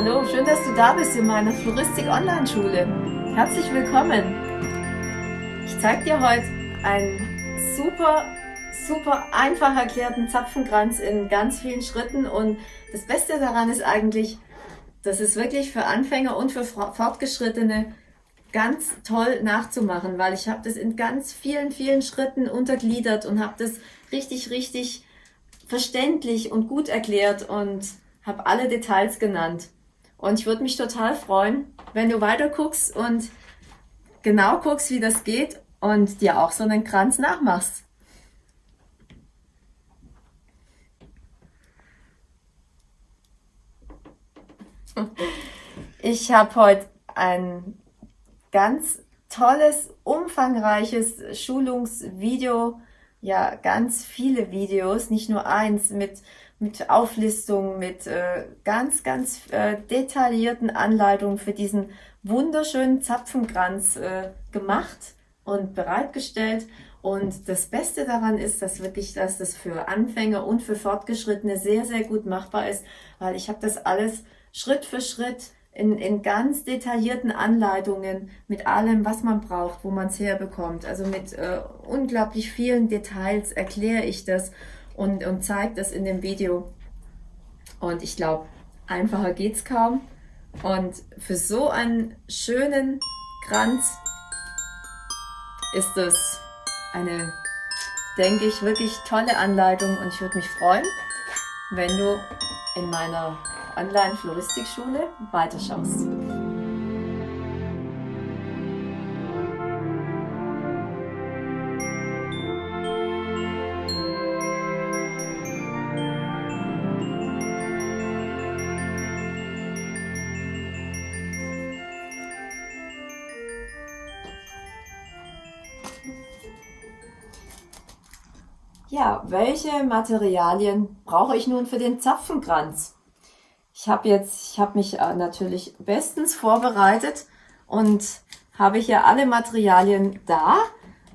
Hallo, schön, dass du da bist in meiner Floristik Online Schule. Herzlich willkommen. Ich zeige dir heute einen super, super einfach erklärten Zapfenkranz in ganz vielen Schritten und das Beste daran ist eigentlich, das ist wirklich für Anfänger und für Fortgeschrittene ganz toll nachzumachen, weil ich habe das in ganz vielen, vielen Schritten untergliedert und habe das richtig, richtig verständlich und gut erklärt und habe alle Details genannt. Und ich würde mich total freuen, wenn du weiter guckst und genau guckst, wie das geht und dir auch so einen Kranz nachmachst. Ich habe heute ein ganz tolles, umfangreiches Schulungsvideo, ja ganz viele Videos, nicht nur eins, mit, mit Auflistungen, mit äh, ganz, ganz äh, detaillierten Anleitungen für diesen wunderschönen Zapfenkranz äh, gemacht und bereitgestellt. Und das Beste daran ist, dass wirklich, dass das für Anfänger und für Fortgeschrittene sehr, sehr gut machbar ist, weil ich habe das alles Schritt für Schritt in, in ganz detaillierten Anleitungen mit allem, was man braucht, wo man es herbekommt. Also mit äh, unglaublich vielen Details erkläre ich das und, und zeige das in dem Video. Und ich glaube, einfacher geht's kaum. Und für so einen schönen Kranz ist das eine, denke ich, wirklich tolle Anleitung und ich würde mich freuen, wenn du in meiner Online-Floristikschule weiterschaust. Ja, welche Materialien brauche ich nun für den Zapfenkranz? Ich habe jetzt, ich habe mich äh, natürlich bestens vorbereitet und habe hier alle Materialien da.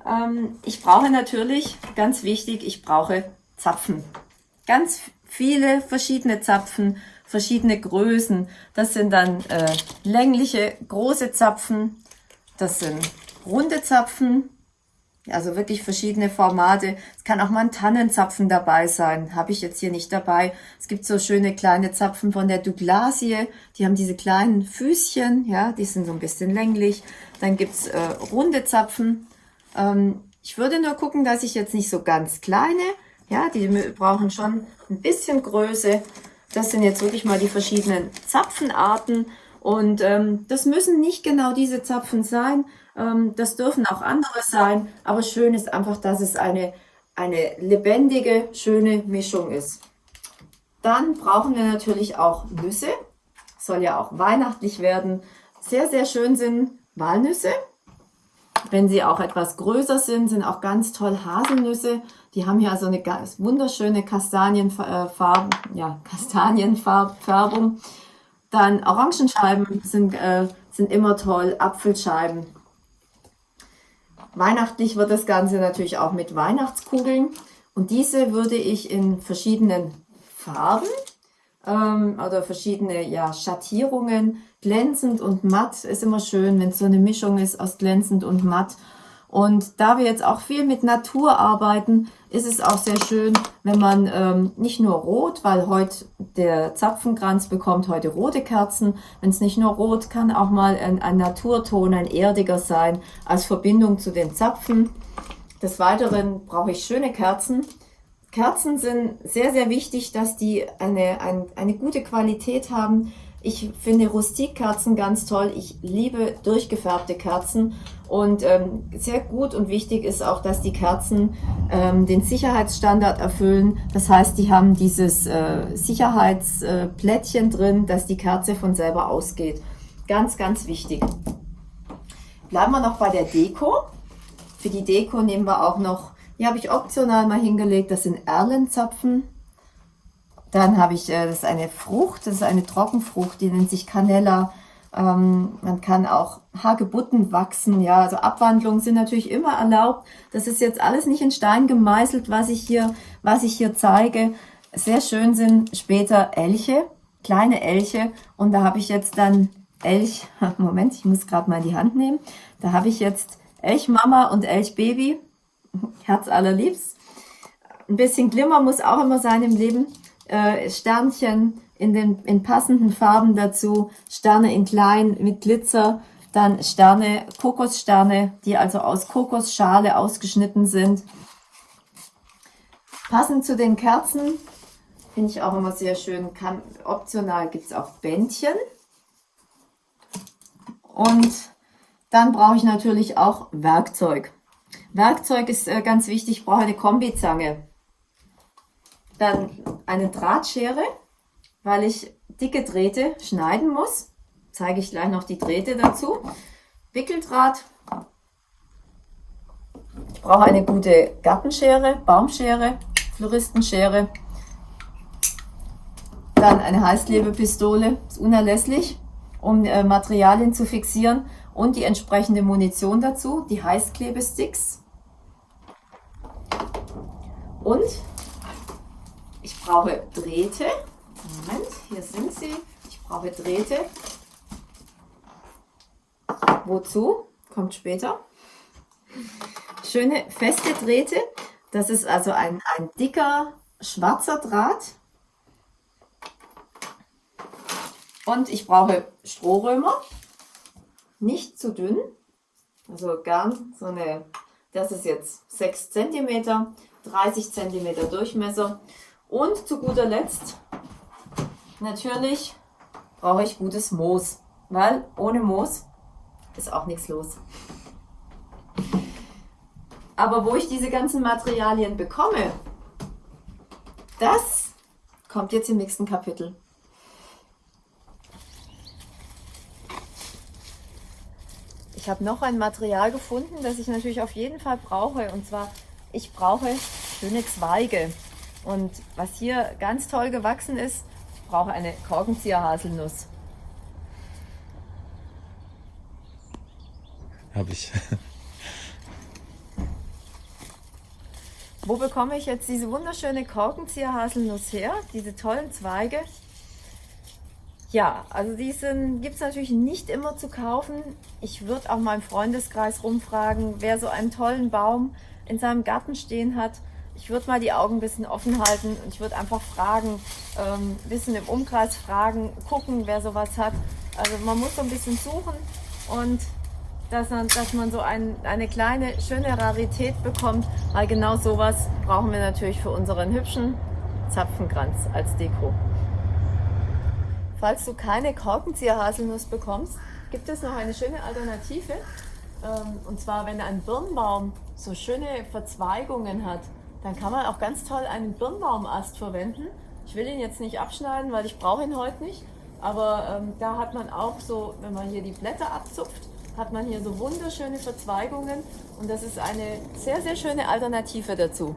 Ähm, ich brauche natürlich, ganz wichtig, ich brauche Zapfen. Ganz viele verschiedene Zapfen, verschiedene Größen. Das sind dann äh, längliche, große Zapfen. Das sind runde Zapfen. Also wirklich verschiedene Formate. Es kann auch mal ein Tannenzapfen dabei sein. Habe ich jetzt hier nicht dabei. Es gibt so schöne kleine Zapfen von der Douglasie. Die haben diese kleinen Füßchen. Ja, die sind so ein bisschen länglich. Dann gibt's äh, runde Zapfen. Ähm, ich würde nur gucken, dass ich jetzt nicht so ganz kleine. Ja, die brauchen schon ein bisschen Größe. Das sind jetzt wirklich mal die verschiedenen Zapfenarten. Und ähm, das müssen nicht genau diese Zapfen sein, das dürfen auch andere sein, aber schön ist einfach, dass es eine, eine lebendige, schöne Mischung ist. Dann brauchen wir natürlich auch Nüsse. Soll ja auch weihnachtlich werden. Sehr, sehr schön sind Walnüsse. Wenn sie auch etwas größer sind, sind auch ganz toll Haselnüsse. Die haben hier so eine ganz wunderschöne Kastanienfarben, äh, ja, Kastanienfärbung. Dann Orangenscheiben sind, äh, sind immer toll, Apfelscheiben. Weihnachtlich wird das Ganze natürlich auch mit Weihnachtskugeln. Und diese würde ich in verschiedenen Farben ähm, oder verschiedene ja, Schattierungen, glänzend und matt, ist immer schön, wenn es so eine Mischung ist aus glänzend und matt. Und da wir jetzt auch viel mit Natur arbeiten, ist es auch sehr schön, wenn man ähm, nicht nur rot, weil heute der Zapfenkranz bekommt heute rote Kerzen. Wenn es nicht nur rot, kann auch mal ein, ein Naturton, ein erdiger sein, als Verbindung zu den Zapfen. Des Weiteren brauche ich schöne Kerzen. Kerzen sind sehr, sehr wichtig, dass die eine, ein, eine gute Qualität haben. Ich finde Rustikkerzen ganz toll. Ich liebe durchgefärbte Kerzen. Und ähm, sehr gut und wichtig ist auch, dass die Kerzen ähm, den Sicherheitsstandard erfüllen. Das heißt, die haben dieses äh, Sicherheitsplättchen äh, drin, dass die Kerze von selber ausgeht. Ganz, ganz wichtig. Bleiben wir noch bei der Deko. Für die Deko nehmen wir auch noch, hier habe ich optional mal hingelegt, das sind Erlenzapfen. Dann habe ich, äh, das ist eine Frucht, das ist eine Trockenfrucht, die nennt sich Canella. Ähm, man kann auch Hagebutten wachsen, ja, also Abwandlungen sind natürlich immer erlaubt. Das ist jetzt alles nicht in Stein gemeißelt, was ich hier, was ich hier zeige. Sehr schön sind später Elche. kleine Elche und da habe ich jetzt dann Elch, Moment, ich muss gerade mal die Hand nehmen, da habe ich jetzt Elchmama und Elchbaby, Herz allerliebst. Ein bisschen Glimmer muss auch immer sein im Leben, äh, Sternchen in den in passenden Farben dazu, Sterne in klein mit Glitzer, dann Sterne, Kokossterne, die also aus Kokosschale ausgeschnitten sind. Passend zu den Kerzen finde ich auch immer sehr schön. Kann, optional gibt es auch Bändchen. Und dann brauche ich natürlich auch Werkzeug. Werkzeug ist äh, ganz wichtig. Ich brauche eine Kombizange. Dann eine Drahtschere, weil ich dicke Drähte schneiden muss zeige ich gleich noch die Drähte dazu. Wickeldraht. Ich brauche eine gute Gartenschere, Baumschere, Floristenschere. Dann eine Heißklebepistole, ist unerlässlich, um äh, Materialien zu fixieren. Und die entsprechende Munition dazu, die Heißklebesticks. Und ich brauche Drähte. Moment, hier sind sie. Ich brauche Drähte Wozu? Kommt später. Schöne feste Drähte. Das ist also ein, ein dicker schwarzer Draht. Und ich brauche Strohrömer. Nicht zu dünn. Also gern so eine, das ist jetzt 6 cm, 30 cm Durchmesser. Und zu guter Letzt, natürlich brauche ich gutes Moos, weil ohne Moos ist auch nichts los. Aber wo ich diese ganzen Materialien bekomme, das kommt jetzt im nächsten Kapitel. Ich habe noch ein Material gefunden, das ich natürlich auf jeden Fall brauche. Und zwar, ich brauche schöne Zweige. Und was hier ganz toll gewachsen ist, brauche eine Korkenzieher-Haselnuss. Habe ich. Wo bekomme ich jetzt diese wunderschöne Korkenzieher-Haselnuss her? Diese tollen Zweige? Ja, also die gibt es natürlich nicht immer zu kaufen. Ich würde auch mal im Freundeskreis rumfragen, wer so einen tollen Baum in seinem Garten stehen hat. Ich würde mal die Augen ein bisschen offen halten und ich würde einfach fragen, ähm, ein bisschen im Umkreis fragen, gucken, wer sowas hat. Also man muss so ein bisschen suchen und dass man, dass man so ein, eine kleine, schöne Rarität bekommt, weil genau sowas brauchen wir natürlich für unseren hübschen Zapfenkranz als Deko. Falls du keine Korkenzieher-Haselnuss bekommst, gibt es noch eine schöne Alternative. Ähm, und zwar, wenn ein Birnbaum so schöne Verzweigungen hat, dann kann man auch ganz toll einen Birnbaumast verwenden. Ich will ihn jetzt nicht abschneiden, weil ich brauche ihn heute nicht. Aber ähm, da hat man auch so, wenn man hier die Blätter abzupft, hat man hier so wunderschöne Verzweigungen und das ist eine sehr, sehr schöne Alternative dazu.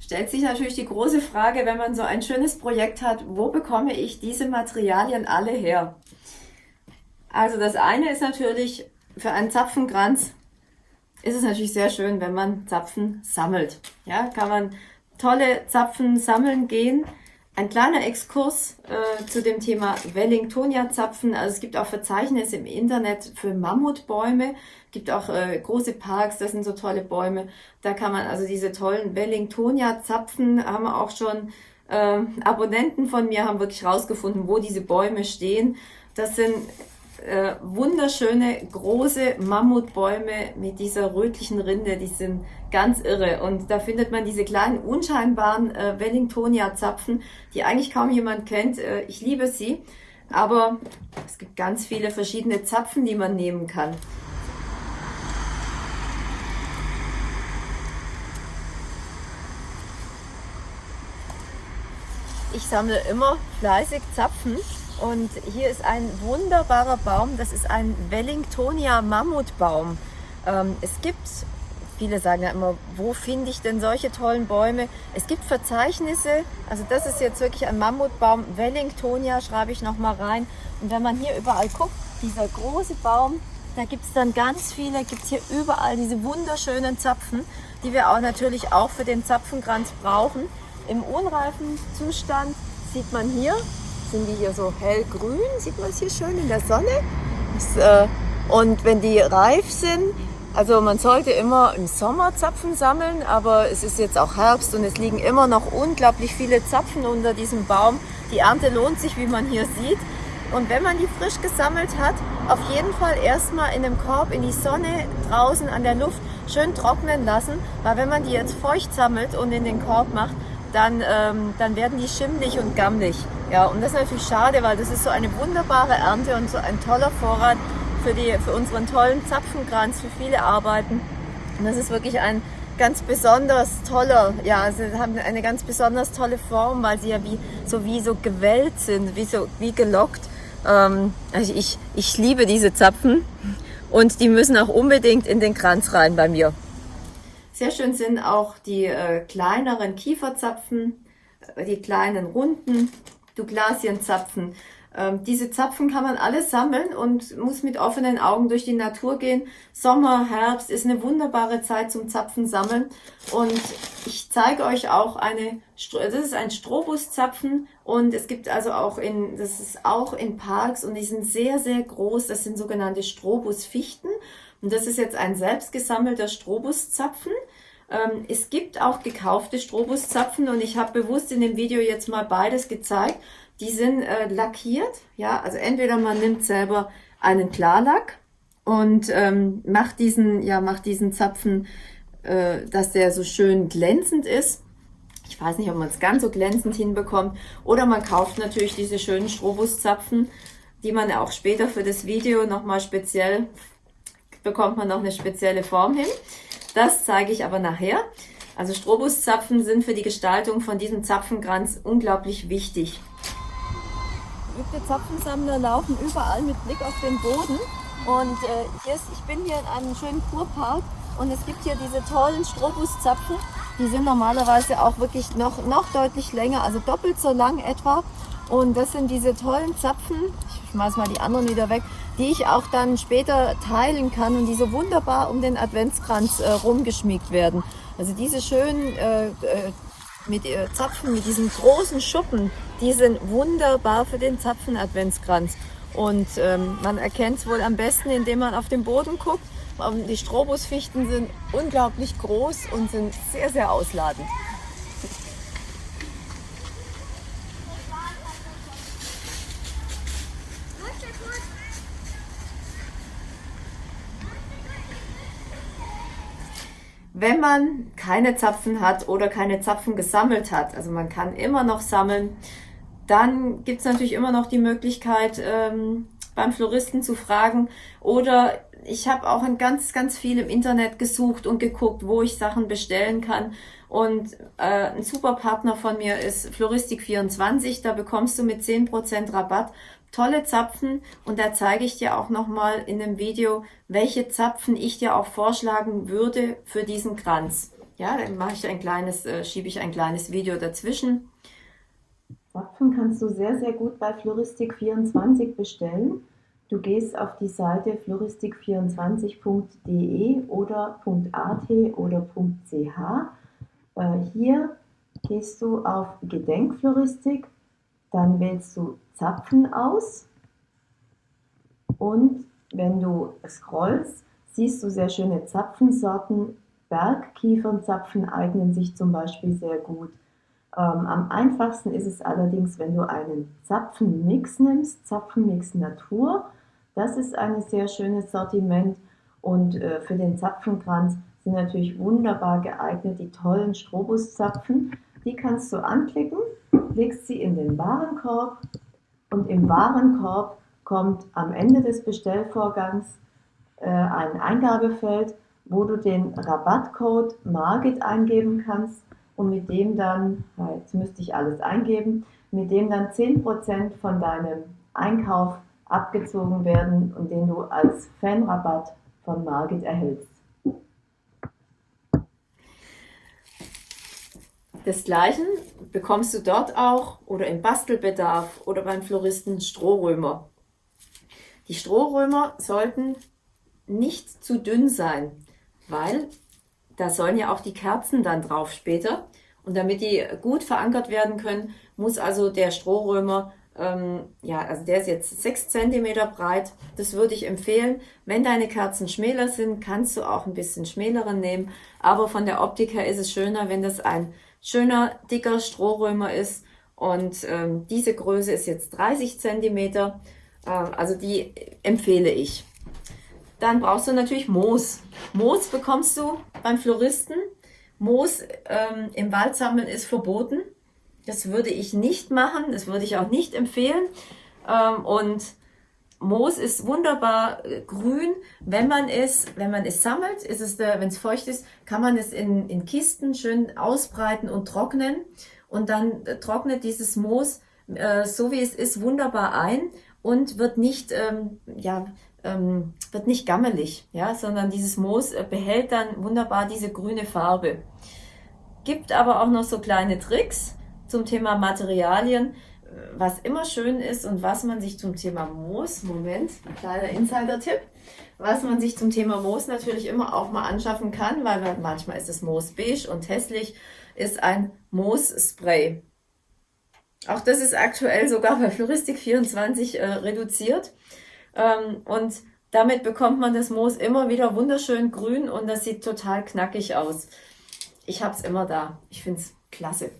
Stellt sich natürlich die große Frage, wenn man so ein schönes Projekt hat, wo bekomme ich diese Materialien alle her? Also das eine ist natürlich, für einen Zapfenkranz ist es natürlich sehr schön, wenn man Zapfen sammelt. Ja, kann man tolle Zapfen sammeln gehen. Ein kleiner Exkurs äh, zu dem Thema Wellingtonia-Zapfen. Also es gibt auch Verzeichnisse im Internet für Mammutbäume. gibt auch äh, große Parks, das sind so tolle Bäume. Da kann man also diese tollen Wellingtonia-Zapfen, haben auch schon äh, Abonnenten von mir, haben wirklich rausgefunden, wo diese Bäume stehen. Das sind äh, wunderschöne große Mammutbäume mit dieser rötlichen Rinde, die sind ganz irre. Und da findet man diese kleinen unscheinbaren äh, Wellingtonia-Zapfen, die eigentlich kaum jemand kennt. Äh, ich liebe sie, aber es gibt ganz viele verschiedene Zapfen, die man nehmen kann. Ich sammle immer fleißig Zapfen und hier ist ein wunderbarer Baum, das ist ein Wellingtonia Mammutbaum. Ähm, es gibt, viele sagen ja immer, wo finde ich denn solche tollen Bäume? Es gibt Verzeichnisse, also das ist jetzt wirklich ein Mammutbaum, Wellingtonia schreibe ich nochmal rein. Und wenn man hier überall guckt, dieser große Baum, da gibt es dann ganz viele, gibt es hier überall diese wunderschönen Zapfen, die wir auch natürlich auch für den Zapfenkranz brauchen. im unreifen Zustand sieht man hier, sind die hier so hellgrün, sieht man es hier schön in der Sonne. Äh, und wenn die reif sind, also man sollte immer im Sommer Zapfen sammeln, aber es ist jetzt auch Herbst und es liegen immer noch unglaublich viele Zapfen unter diesem Baum. Die Ernte lohnt sich, wie man hier sieht. Und wenn man die frisch gesammelt hat, auf jeden Fall erstmal in einem Korb in die Sonne draußen an der Luft schön trocknen lassen, weil wenn man die jetzt feucht sammelt und in den Korb macht, dann, ähm, dann werden die schimmlig und gammelig. Ja, und das ist natürlich schade, weil das ist so eine wunderbare Ernte und so ein toller Vorrat für, die, für unseren tollen Zapfenkranz, für viele Arbeiten. Und das ist wirklich ein ganz besonders toller, ja, sie haben eine ganz besonders tolle Form, weil sie ja wie so wie so gewellt sind, wie so wie gelockt. Ähm, also ich, ich liebe diese Zapfen und die müssen auch unbedingt in den Kranz rein bei mir. Sehr schön sind auch die äh, kleineren Kieferzapfen, äh, die kleinen runden Douglasienzapfen. Ähm, diese Zapfen kann man alle sammeln und muss mit offenen Augen durch die Natur gehen. Sommer, Herbst ist eine wunderbare Zeit zum Zapfen sammeln. Und ich zeige euch auch eine, das ist ein Strobuszapfen und es gibt also auch in, das ist auch in Parks und die sind sehr, sehr groß. Das sind sogenannte Strobusfichten. Und das ist jetzt ein selbst gesammelter Strobuszapfen. Ähm, es gibt auch gekaufte Strobuszapfen und ich habe bewusst in dem Video jetzt mal beides gezeigt. Die sind äh, lackiert, ja, also entweder man nimmt selber einen Klarlack und ähm, macht diesen, ja, macht diesen Zapfen, äh, dass der so schön glänzend ist. Ich weiß nicht, ob man es ganz so glänzend hinbekommt. Oder man kauft natürlich diese schönen Strobuszapfen, die man auch später für das Video nochmal speziell, bekommt man noch eine spezielle Form hin. Das zeige ich aber nachher. Also Strobuszapfen sind für die Gestaltung von diesem Zapfenkranz unglaublich wichtig. Geübte Zapfensammler laufen überall mit Blick auf den Boden. Und äh, hier ist, ich bin hier in einem schönen Kurpark und es gibt hier diese tollen Strobuszapfen. Die sind normalerweise auch wirklich noch, noch deutlich länger, also doppelt so lang etwa. Und das sind diese tollen Zapfen, ich schmeiß mal die anderen wieder weg, die ich auch dann später teilen kann und die so wunderbar um den Adventskranz äh, rumgeschmiegt werden. Also diese schönen äh, äh, mit äh, Zapfen, mit diesen großen Schuppen, die sind wunderbar für den Zapfen-Adventskranz. Und ähm, man erkennt es wohl am besten, indem man auf den Boden guckt. Die Strobusfichten sind unglaublich groß und sind sehr, sehr ausladend. Wenn man keine Zapfen hat oder keine Zapfen gesammelt hat, also man kann immer noch sammeln, dann gibt es natürlich immer noch die Möglichkeit, ähm, beim Floristen zu fragen. Oder ich habe auch in ganz, ganz viel im Internet gesucht und geguckt, wo ich Sachen bestellen kann. Und äh, ein super Partner von mir ist Floristik24. Da bekommst du mit 10% Rabatt tolle Zapfen und da zeige ich dir auch nochmal in dem Video, welche Zapfen ich dir auch vorschlagen würde für diesen Kranz. Ja, dann mache ich ein kleines, äh, schiebe ich ein kleines Video dazwischen. Zapfen kannst du sehr, sehr gut bei Floristik24 bestellen. Du gehst auf die Seite floristik24.de oder .at oder .ch. Äh, hier gehst du auf Gedenkfloristik, dann wählst du Zapfen aus und wenn du scrollst, siehst du sehr schöne Zapfensorten. Bergkiefernzapfen eignen sich zum Beispiel sehr gut. Ähm, am einfachsten ist es allerdings, wenn du einen Zapfenmix nimmst, Zapfenmix Natur. Das ist ein sehr schönes Sortiment und äh, für den Zapfenkranz sind natürlich wunderbar geeignet die tollen Strobuszapfen. Die kannst du anklicken, legst sie in den Warenkorb und im Warenkorb kommt am Ende des Bestellvorgangs äh, ein Eingabefeld, wo du den Rabattcode Margit eingeben kannst und mit dem dann, jetzt müsste ich alles eingeben, mit dem dann 10% von deinem Einkauf abgezogen werden und den du als Fanrabatt von Margit erhältst. Desgleichen bekommst du dort auch oder im Bastelbedarf oder beim Floristen Strohrömer. Die Strohrömer sollten nicht zu dünn sein, weil da sollen ja auch die Kerzen dann drauf später Und damit die gut verankert werden können, muss also der Strohrömer ähm, ja, also der ist jetzt 6 cm breit. Das würde ich empfehlen. Wenn deine Kerzen schmäler sind, kannst du auch ein bisschen schmäleren nehmen. Aber von der Optik her ist es schöner, wenn das ein schöner, dicker Strohrömer ist. Und ähm, diese Größe ist jetzt 30 cm. Ähm, also die empfehle ich. Dann brauchst du natürlich Moos. Moos bekommst du beim Floristen. Moos ähm, im Wald sammeln ist verboten. Das würde ich nicht machen, das würde ich auch nicht empfehlen. Ähm, und Moos ist wunderbar äh, grün, wenn man es, wenn man es sammelt, ist es, wenn es feucht ist, kann man es in, in Kisten schön ausbreiten und trocknen. Und dann äh, trocknet dieses Moos, äh, so wie es ist, wunderbar ein und wird nicht, ähm, ja, ähm, wird nicht gammelig, ja, sondern dieses Moos behält dann wunderbar diese grüne Farbe. Gibt aber auch noch so kleine Tricks zum Thema Materialien, was immer schön ist und was man sich zum Thema Moos, Moment, ein kleiner Insider-Tipp, was man sich zum Thema Moos natürlich immer auch mal anschaffen kann, weil manchmal ist es Moos beige und hässlich, ist ein Moos-Spray. Auch das ist aktuell sogar bei Floristik24 äh, reduziert. Ähm, und damit bekommt man das Moos immer wieder wunderschön grün und das sieht total knackig aus. Ich habe es immer da. Ich finde es klasse.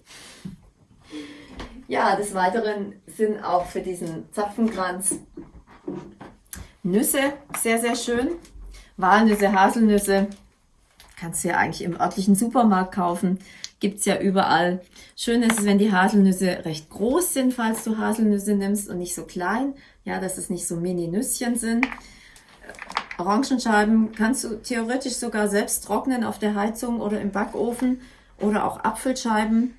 Ja, des Weiteren sind auch für diesen Zapfenkranz Nüsse sehr, sehr schön. Walnüsse, Haselnüsse kannst du ja eigentlich im örtlichen Supermarkt kaufen. Gibt es ja überall. Schön ist es, wenn die Haselnüsse recht groß sind, falls du Haselnüsse nimmst und nicht so klein. Ja, dass es nicht so Mini-Nüsschen sind. Orangenscheiben kannst du theoretisch sogar selbst trocknen auf der Heizung oder im Backofen. Oder auch Apfelscheiben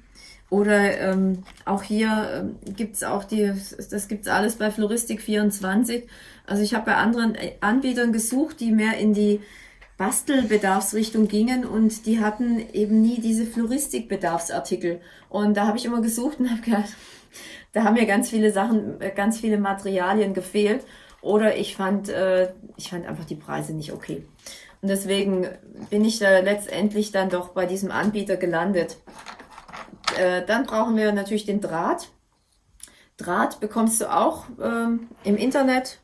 oder ähm, auch hier ähm, gibt's auch die, das gibt's alles bei Floristik24. Also ich habe bei anderen äh, Anbietern gesucht, die mehr in die Bastelbedarfsrichtung gingen und die hatten eben nie diese Floristikbedarfsartikel. Und da habe ich immer gesucht und habe gedacht, da haben mir ganz viele Sachen, äh, ganz viele Materialien gefehlt. Oder ich fand, äh, ich fand einfach die Preise nicht okay. Und deswegen bin ich da letztendlich dann doch bei diesem Anbieter gelandet. Äh, dann brauchen wir natürlich den Draht. Draht bekommst du auch ähm, im Internet,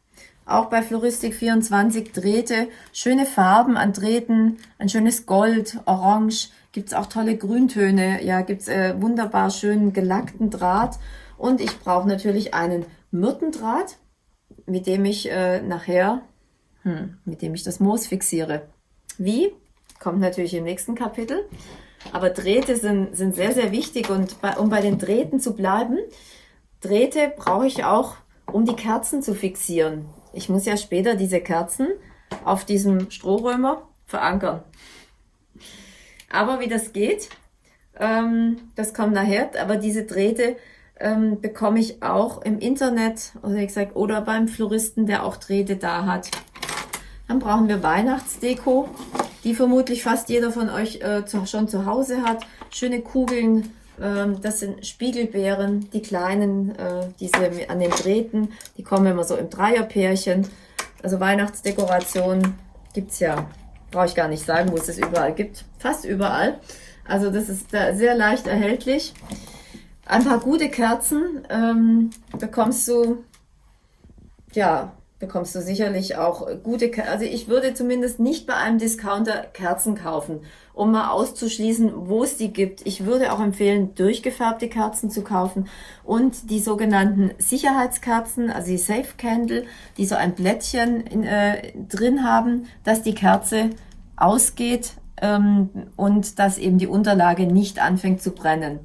auch bei Floristik24 Drähte, schöne Farben an Drähten, ein schönes Gold, Orange, gibt es auch tolle Grüntöne, ja, gibt es äh, wunderbar schönen gelackten Draht und ich brauche natürlich einen Myrtendraht, mit dem ich äh, nachher, hm, mit dem ich das Moos fixiere. Wie? Kommt natürlich im nächsten Kapitel. Aber Drähte sind, sind sehr, sehr wichtig und bei, um bei den Drähten zu bleiben, Drähte brauche ich auch, um die Kerzen zu fixieren. Ich muss ja später diese Kerzen auf diesem Strohrömer verankern. Aber wie das geht, ähm, das kommt nachher, aber diese Drähte ähm, bekomme ich auch im Internet oder, wie gesagt, oder beim Floristen, der auch Drähte da hat. Dann brauchen wir Weihnachtsdeko die vermutlich fast jeder von euch äh, zu, schon zu Hause hat. Schöne Kugeln, ähm, das sind Spiegelbeeren, die kleinen, äh, diese an den Drähten, die kommen immer so im Dreierpärchen. Also Weihnachtsdekoration gibt's ja, brauche ich gar nicht sagen, wo es das überall gibt. Fast überall. Also das ist da sehr leicht erhältlich. Ein paar gute Kerzen ähm, bekommst du ja bekommst du sicherlich auch gute, also ich würde zumindest nicht bei einem Discounter Kerzen kaufen, um mal auszuschließen, wo es die gibt. Ich würde auch empfehlen, durchgefärbte Kerzen zu kaufen und die sogenannten Sicherheitskerzen, also die Safe Candle, die so ein Blättchen in, äh, drin haben, dass die Kerze ausgeht ähm, und dass eben die Unterlage nicht anfängt zu brennen.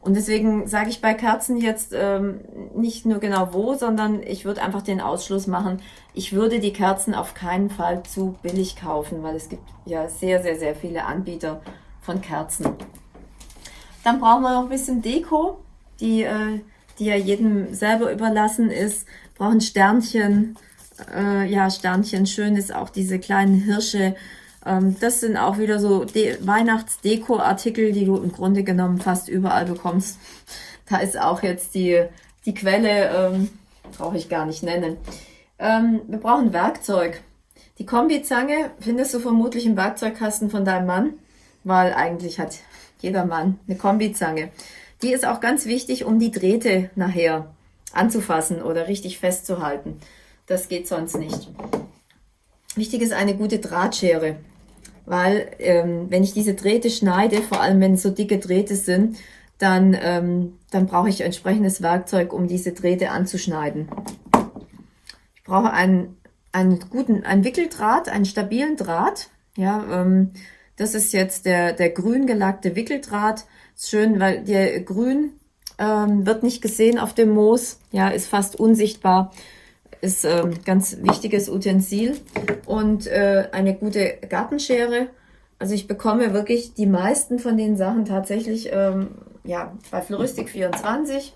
Und deswegen sage ich bei Kerzen jetzt ähm, nicht nur genau wo, sondern ich würde einfach den Ausschluss machen, ich würde die Kerzen auf keinen Fall zu billig kaufen, weil es gibt ja sehr, sehr, sehr viele Anbieter von Kerzen. Dann brauchen wir noch ein bisschen Deko, die, äh, die ja jedem selber überlassen ist. Brauchen Sternchen, äh, ja Sternchen, schön ist auch diese kleinen Hirsche, das sind auch wieder so Weihnachtsdeko-Artikel, die du im Grunde genommen fast überall bekommst. Da ist auch jetzt die, die Quelle, ähm, brauche ich gar nicht nennen. Ähm, wir brauchen Werkzeug. Die Kombizange findest du vermutlich im Werkzeugkasten von deinem Mann. weil eigentlich hat jeder Mann eine Kombizange. Die ist auch ganz wichtig, um die Drähte nachher anzufassen oder richtig festzuhalten. Das geht sonst nicht. Wichtig ist eine gute Drahtschere, weil ähm, wenn ich diese Drähte schneide, vor allem wenn es so dicke Drähte sind, dann, ähm, dann brauche ich entsprechendes Werkzeug, um diese Drähte anzuschneiden. Ich brauche einen, einen guten einen Wickeldraht, einen stabilen Draht. Ja, ähm, das ist jetzt der, der grün gelackte Wickeldraht. Ist schön, weil der grün ähm, wird nicht gesehen auf dem Moos, ja, ist fast unsichtbar. Ist ähm, ganz wichtiges Utensil und äh, eine gute Gartenschere. Also ich bekomme wirklich die meisten von den Sachen tatsächlich ähm, ja, bei Floristik 24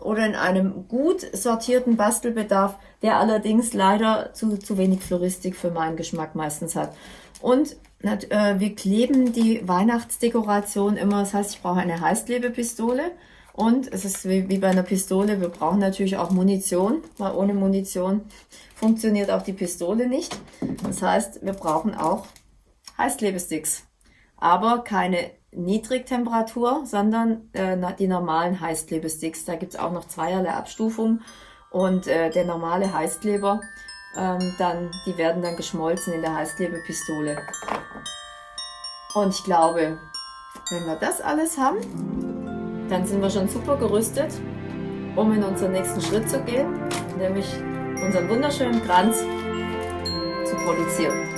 oder in einem gut sortierten Bastelbedarf, der allerdings leider zu, zu wenig Floristik für meinen Geschmack meistens hat. Und äh, wir kleben die Weihnachtsdekoration immer, das heißt, ich brauche eine Heißklebepistole und es ist wie, wie bei einer Pistole, wir brauchen natürlich auch Munition, weil ohne Munition funktioniert auch die Pistole nicht. Das heißt, wir brauchen auch Heißklebesticks, aber keine Niedrigtemperatur, sondern äh, die normalen Heißklebesticks. Da gibt es auch noch zweierlei Abstufungen und äh, der normale Heißkleber, ähm, dann, die werden dann geschmolzen in der Heißklebepistole. Und ich glaube, wenn wir das alles haben, dann sind wir schon super gerüstet, um in unseren nächsten Schritt zu gehen, nämlich unseren wunderschönen Kranz zu produzieren.